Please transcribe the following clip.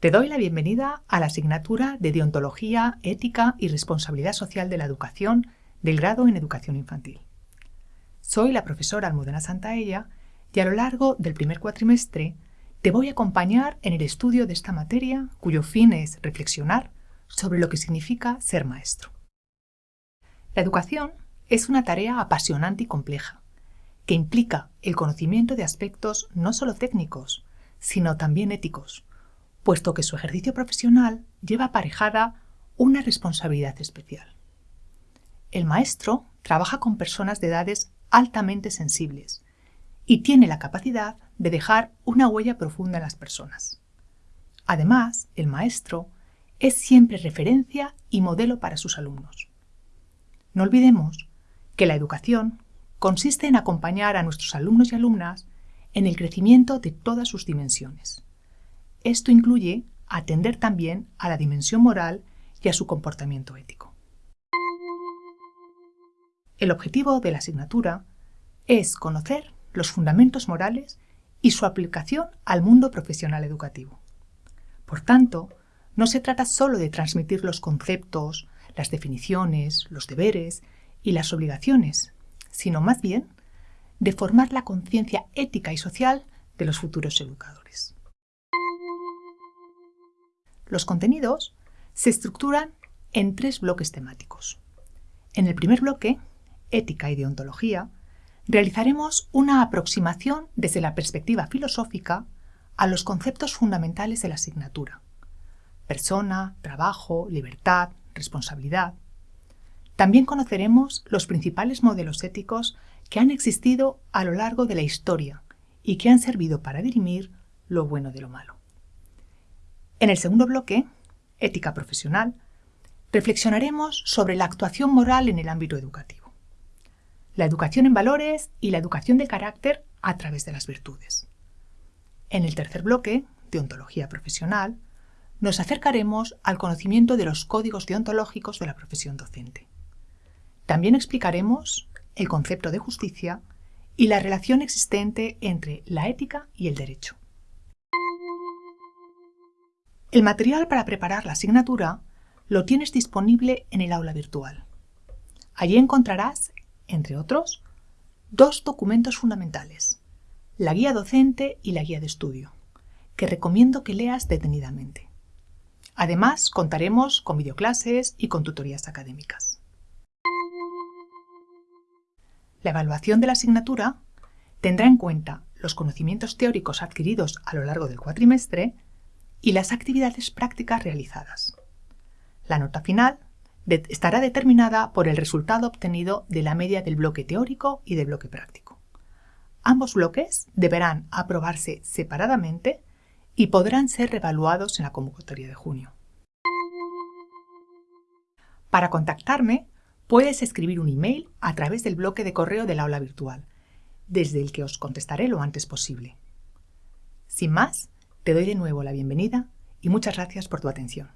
Te doy la bienvenida a la asignatura de Deontología, Ética y Responsabilidad Social de la Educación del grado en Educación Infantil. Soy la profesora Almudena Santaella y a lo largo del primer cuatrimestre te voy a acompañar en el estudio de esta materia cuyo fin es reflexionar sobre lo que significa ser maestro. La educación es una tarea apasionante y compleja, que implica el conocimiento de aspectos no solo técnicos, sino también éticos, puesto que su ejercicio profesional lleva aparejada una responsabilidad especial. El maestro trabaja con personas de edades altamente sensibles y tiene la capacidad de dejar una huella profunda en las personas. Además, el maestro es siempre referencia y modelo para sus alumnos. No olvidemos que la educación consiste en acompañar a nuestros alumnos y alumnas en el crecimiento de todas sus dimensiones. Esto incluye atender también a la dimensión moral y a su comportamiento ético. El objetivo de la asignatura es conocer los fundamentos morales y su aplicación al mundo profesional educativo. Por tanto, no se trata solo de transmitir los conceptos, las definiciones, los deberes y las obligaciones, sino más bien de formar la conciencia ética y social de los futuros educadores. Los contenidos se estructuran en tres bloques temáticos. En el primer bloque, ética y deontología, realizaremos una aproximación desde la perspectiva filosófica a los conceptos fundamentales de la asignatura. Persona, trabajo, libertad, responsabilidad. También conoceremos los principales modelos éticos que han existido a lo largo de la historia y que han servido para dirimir lo bueno de lo malo. En el segundo bloque, ética profesional, reflexionaremos sobre la actuación moral en el ámbito educativo, la educación en valores y la educación de carácter a través de las virtudes. En el tercer bloque, deontología profesional, nos acercaremos al conocimiento de los códigos deontológicos de la profesión docente. También explicaremos el concepto de justicia y la relación existente entre la ética y el derecho. El material para preparar la asignatura lo tienes disponible en el aula virtual. Allí encontrarás, entre otros, dos documentos fundamentales, la guía docente y la guía de estudio, que recomiendo que leas detenidamente. Además, contaremos con videoclases y con tutorías académicas. La evaluación de la asignatura tendrá en cuenta los conocimientos teóricos adquiridos a lo largo del cuatrimestre y las actividades prácticas realizadas. La nota final estará determinada por el resultado obtenido de la media del bloque teórico y del bloque práctico. Ambos bloques deberán aprobarse separadamente y podrán ser revaluados en la convocatoria de junio. Para contactarme, puedes escribir un email a través del bloque de correo del aula virtual, desde el que os contestaré lo antes posible. Sin más, te doy de nuevo la bienvenida y muchas gracias por tu atención.